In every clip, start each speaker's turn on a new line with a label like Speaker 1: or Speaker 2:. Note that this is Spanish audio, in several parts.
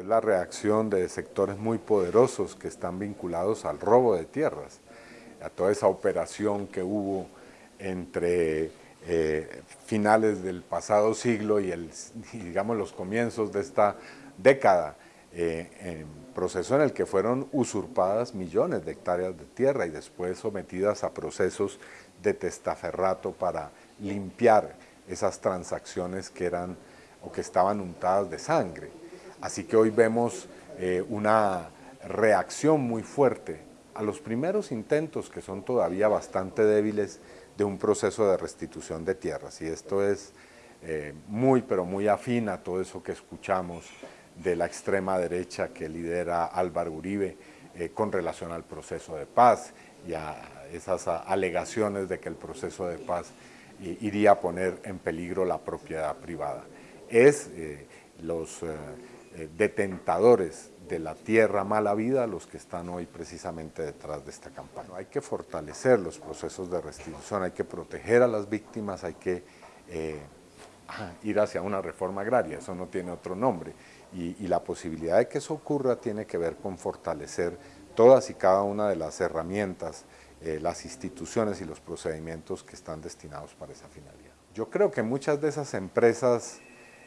Speaker 1: Es la reacción de sectores muy poderosos que están vinculados al robo de tierras, a toda esa operación que hubo entre eh, finales del pasado siglo y, digamos los comienzos de esta década, eh, proceso en el que fueron usurpadas millones de hectáreas de tierra y después sometidas a procesos de testaferrato para limpiar esas transacciones que eran o que estaban untadas de sangre. Así que hoy vemos eh, una reacción muy fuerte a los primeros intentos que son todavía bastante débiles de un proceso de restitución de tierras y esto es eh, muy pero muy afín a todo eso que escuchamos de la extrema derecha que lidera Álvaro Uribe eh, con relación al proceso de paz y a esas alegaciones de que el proceso de paz iría a poner en peligro la propiedad privada. Es los eh, detentadores de la tierra mala vida los que están hoy precisamente detrás de esta campaña. Hay que fortalecer los procesos de restitución, hay que proteger a las víctimas, hay que ir hacia una reforma agraria, eso no tiene otro nombre, y, la posibilidad de que eso ocurra tiene que ver con fortalecer todas y cada una de las herramientas, eh, las instituciones y los procedimientos que están destinados para esa finalidad. Yo creo que muchas de esas empresas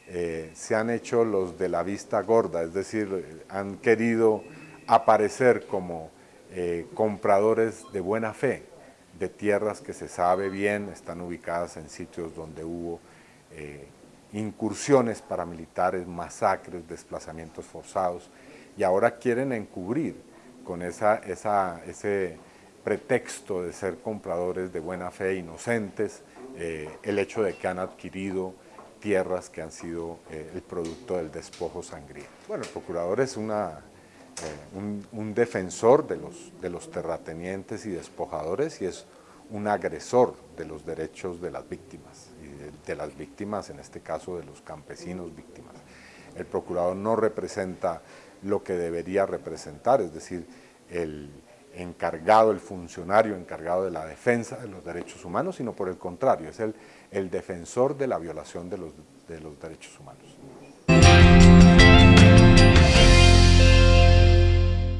Speaker 1: eh, se han hecho los de la vista gorda, es decir, han querido aparecer como eh, compradores de buena fe de tierras que se sabe bien, están ubicadas en sitios donde hubo incursiones paramilitares, masacres, desplazamientos forzados, y ahora quieren encubrir con ese pretexto de ser compradores de buena fe, inocentes, eh, el hecho de que han adquirido tierras que han sido eh, el producto del despojo sangriento. Bueno, el procurador es una, eh, un, defensor de los, de los terratenientes y despojadores y es un agresor de los derechos de las víctimas de las víctimas, en este caso de los campesinos víctimas. El procurador no representa lo que debería representar, es decir, el encargado, el funcionario encargado de la defensa de los derechos humanos, sino por el contrario, es el, el defensor de la violación de los, de los derechos humanos.